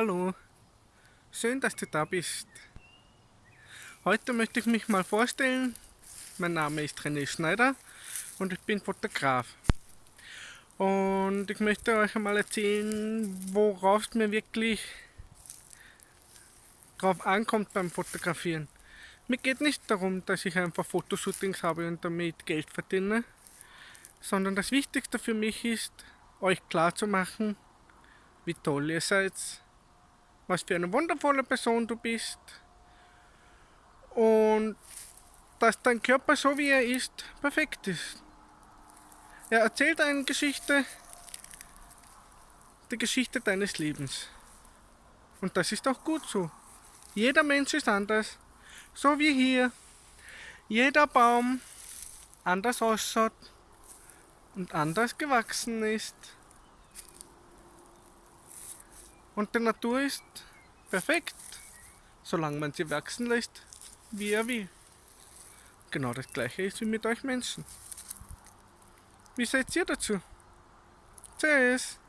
Hallo, schön, dass du da bist. Heute möchte ich mich mal vorstellen. Mein Name ist René Schneider und ich bin Fotograf. Und ich möchte euch einmal erzählen, worauf es mir wirklich drauf ankommt beim Fotografieren. Mir geht nicht darum, dass ich einfach Fotoshootings habe und damit Geld verdiene, sondern das Wichtigste für mich ist, euch klarzumachen, wie toll ihr seid, was für eine wundervolle Person du bist und dass dein Körper so wie er ist, perfekt ist. Er erzählt eine Geschichte, die Geschichte deines Lebens. Und das ist auch gut so. Jeder Mensch ist anders, so wie hier. Jeder Baum anders ausschaut und anders gewachsen ist. Und die Natur ist perfekt, solange man sie wachsen lässt, wie er will. Genau das gleiche ist wie mit euch Menschen. Wie seid ihr dazu? Tschüss!